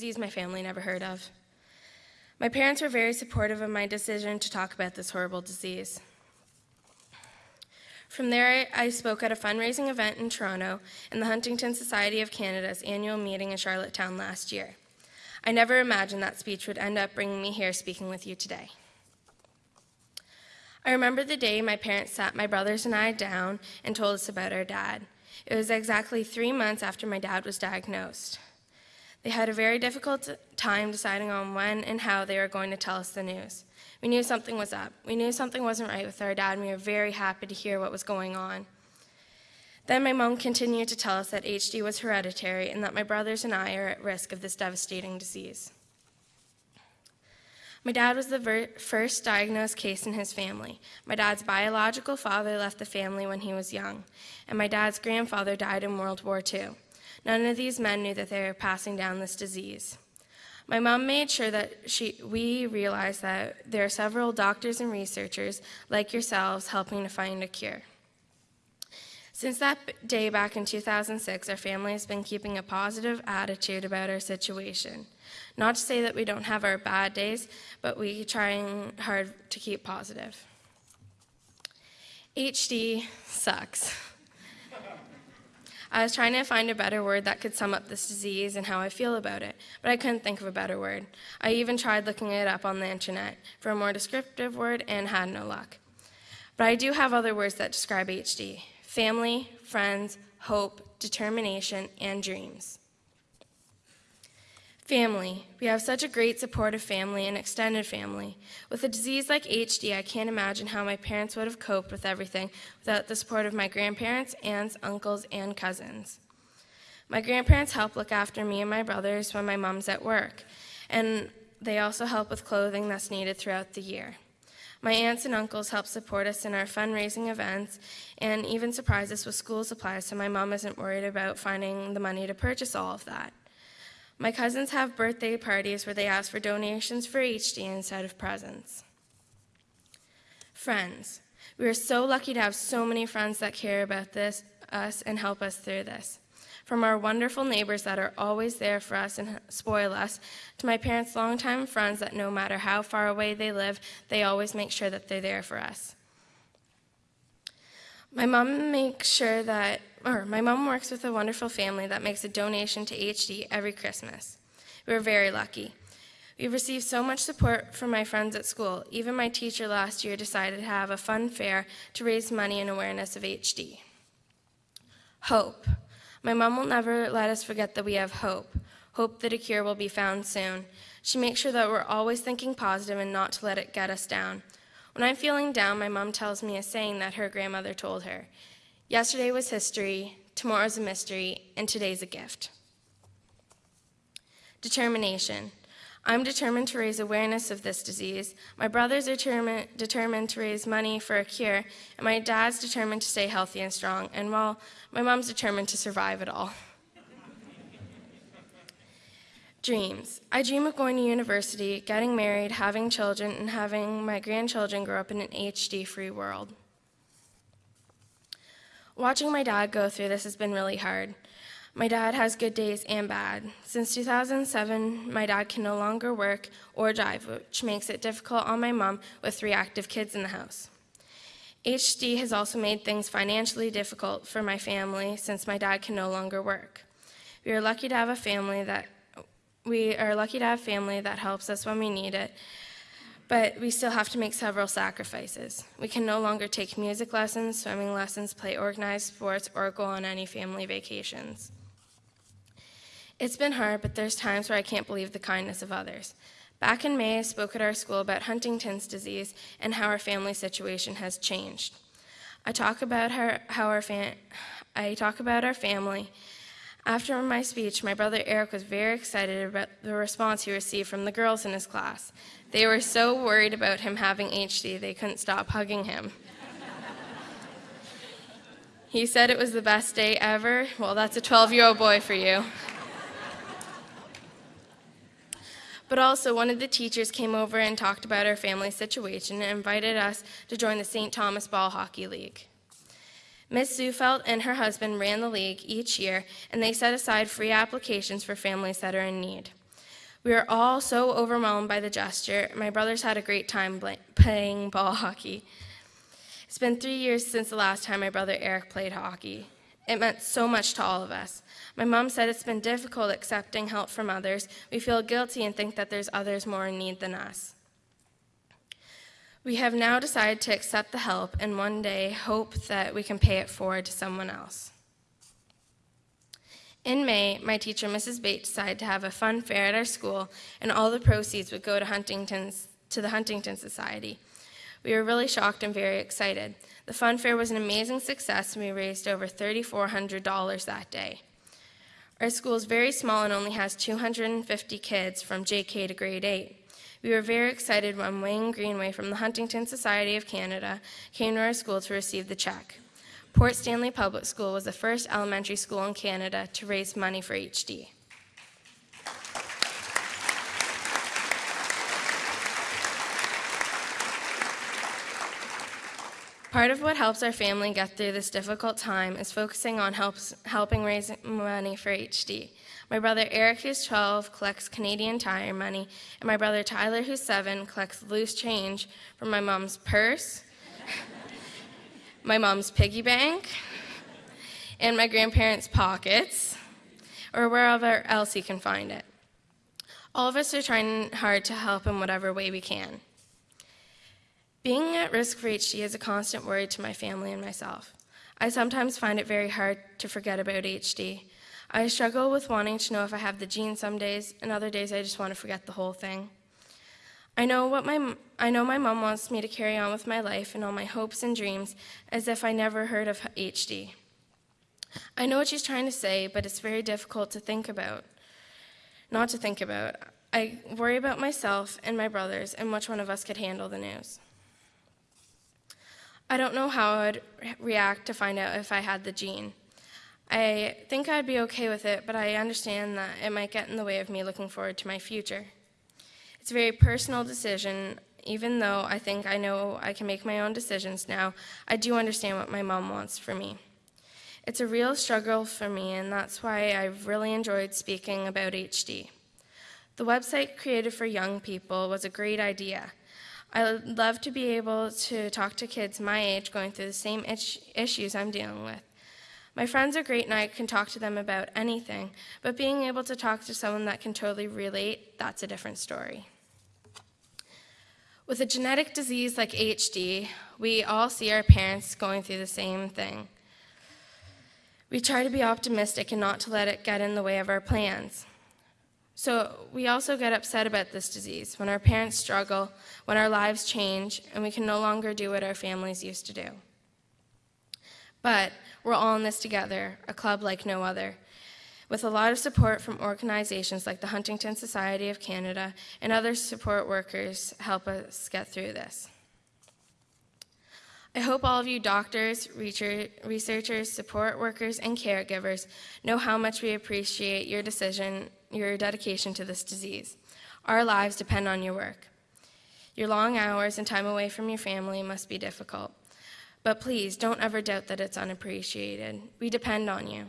disease my family never heard of. My parents were very supportive of my decision to talk about this horrible disease. From there, I spoke at a fundraising event in Toronto and the Huntington Society of Canada's annual meeting in Charlottetown last year. I never imagined that speech would end up bringing me here speaking with you today. I remember the day my parents sat my brothers and I down and told us about our dad. It was exactly three months after my dad was diagnosed. They had a very difficult time deciding on when and how they were going to tell us the news. We knew something was up. We knew something wasn't right with our dad, and we were very happy to hear what was going on. Then my mom continued to tell us that HD was hereditary and that my brothers and I are at risk of this devastating disease. My dad was the first diagnosed case in his family. My dad's biological father left the family when he was young, and my dad's grandfather died in World War II. None of these men knew that they were passing down this disease. My mom made sure that she, we realized that there are several doctors and researchers like yourselves helping to find a cure. Since that day back in 2006, our family has been keeping a positive attitude about our situation. Not to say that we don't have our bad days, but we trying hard to keep positive. HD sucks. I was trying to find a better word that could sum up this disease and how I feel about it, but I couldn't think of a better word. I even tried looking it up on the internet for a more descriptive word and had no luck. But I do have other words that describe HD family, friends, hope, determination, and dreams. Family. We have such a great supportive family and extended family. With a disease like HD, I can't imagine how my parents would have coped with everything without the support of my grandparents, aunts, uncles, and cousins. My grandparents help look after me and my brothers when my mom's at work, and they also help with clothing that's needed throughout the year. My aunts and uncles help support us in our fundraising events and even surprise us with school supplies so my mom isn't worried about finding the money to purchase all of that. My cousins have birthday parties where they ask for donations for HD instead of presents. Friends. We are so lucky to have so many friends that care about this, us and help us through this. From our wonderful neighbors that are always there for us and spoil us, to my parents' longtime friends that no matter how far away they live, they always make sure that they're there for us. My mom makes sure that, or my mom works with a wonderful family that makes a donation to HD every Christmas. We are very lucky. We've received so much support from my friends at school. Even my teacher last year decided to have a fun fair to raise money and awareness of HD. Hope. My mom will never let us forget that we have hope. Hope that a cure will be found soon. She makes sure that we're always thinking positive and not to let it get us down. When I'm feeling down, my mom tells me a saying that her grandmother told her Yesterday was history, tomorrow's a mystery, and today's a gift. Determination. I'm determined to raise awareness of this disease. My brothers are determined, determined to raise money for a cure, and my dad's determined to stay healthy and strong, and well, my mom's determined to survive it all. Dreams. I dream of going to university, getting married, having children, and having my grandchildren grow up in an HD free world. Watching my dad go through this has been really hard. My dad has good days and bad. Since 2007, my dad can no longer work or drive, which makes it difficult on my mom with three active kids in the house. HD has also made things financially difficult for my family since my dad can no longer work. We are lucky to have a family that we are lucky to have family that helps us when we need it, but we still have to make several sacrifices. We can no longer take music lessons, swimming lessons, play organized sports, or go on any family vacations. It's been hard, but there's times where I can't believe the kindness of others. Back in May, I spoke at our school about Huntington's disease and how our family situation has changed. I talk about her, how our I talk about our family after my speech, my brother Eric was very excited about the response he received from the girls in his class. They were so worried about him having HD, they couldn't stop hugging him. he said it was the best day ever. Well, that's a 12 year old boy for you. But also, one of the teachers came over and talked about our family situation and invited us to join the St. Thomas Ball Hockey League. Ms. Zufeld and her husband ran the league each year, and they set aside free applications for families that are in need. We were all so overwhelmed by the gesture. My brothers had a great time playing ball hockey. It's been three years since the last time my brother Eric played hockey. It meant so much to all of us. My mom said it's been difficult accepting help from others. We feel guilty and think that there's others more in need than us. We have now decided to accept the help and one day hope that we can pay it forward to someone else. In May, my teacher, Mrs. Bates, decided to have a fun fair at our school, and all the proceeds would go to Huntington's to the Huntington Society. We were really shocked and very excited. The fun fair was an amazing success, and we raised over $3,400 that day. Our school is very small and only has 250 kids from JK to grade 8. We were very excited when Wayne Greenway from the Huntington Society of Canada came to our school to receive the check. Port Stanley Public School was the first elementary school in Canada to raise money for HD. Part of what helps our family get through this difficult time is focusing on helps, helping raise money for HD. My brother Eric, who's 12, collects Canadian Tire money, and my brother Tyler, who's 7, collects loose change from my mom's purse, my mom's piggy bank, and my grandparents' pockets, or wherever else he can find it. All of us are trying hard to help in whatever way we can. Being at risk for HD is a constant worry to my family and myself. I sometimes find it very hard to forget about HD. I struggle with wanting to know if I have the gene some days, and other days I just want to forget the whole thing. I know what my I know my mom wants me to carry on with my life and all my hopes and dreams as if I never heard of HD. I know what she's trying to say, but it's very difficult to think about. Not to think about. I worry about myself and my brothers and which one of us could handle the news. I don't know how I'd react to find out if I had the gene. I think I'd be okay with it, but I understand that it might get in the way of me looking forward to my future. It's a very personal decision. Even though I think I know I can make my own decisions now, I do understand what my mom wants for me. It's a real struggle for me, and that's why I've really enjoyed speaking about HD. The website created for young people was a great idea. I would love to be able to talk to kids my age going through the same issues I'm dealing with. My friends are great and I can talk to them about anything, but being able to talk to someone that can totally relate, that's a different story. With a genetic disease like HD, we all see our parents going through the same thing. We try to be optimistic and not to let it get in the way of our plans. So we also get upset about this disease when our parents struggle, when our lives change, and we can no longer do what our families used to do. But we're all in this together, a club like no other, with a lot of support from organizations like the Huntington Society of Canada and other support workers help us get through this. I hope all of you doctors, researchers, support workers, and caregivers know how much we appreciate your decision your dedication to this disease. Our lives depend on your work. Your long hours and time away from your family must be difficult. But please don't ever doubt that it's unappreciated. We depend on you.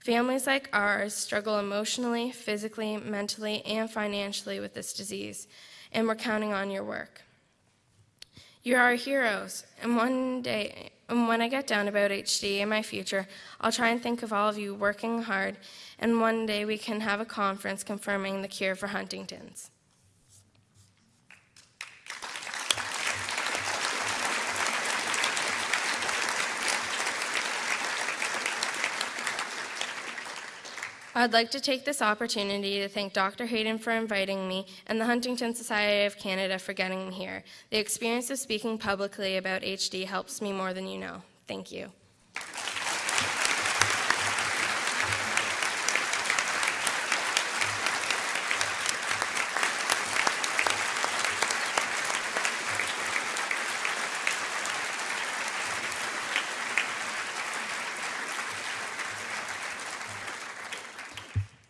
Families like ours struggle emotionally, physically, mentally, and financially with this disease, and we're counting on your work. You're our heroes, and one day, and when I get down about HD in my future, I'll try and think of all of you working hard, and one day we can have a conference confirming the cure for Huntington's. I'd like to take this opportunity to thank Dr. Hayden for inviting me and the Huntington Society of Canada for getting me here. The experience of speaking publicly about HD helps me more than you know. Thank you.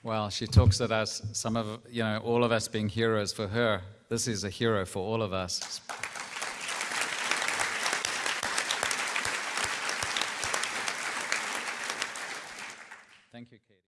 Well, she talks at us, some of, you know, all of us being heroes for her. This is a hero for all of us.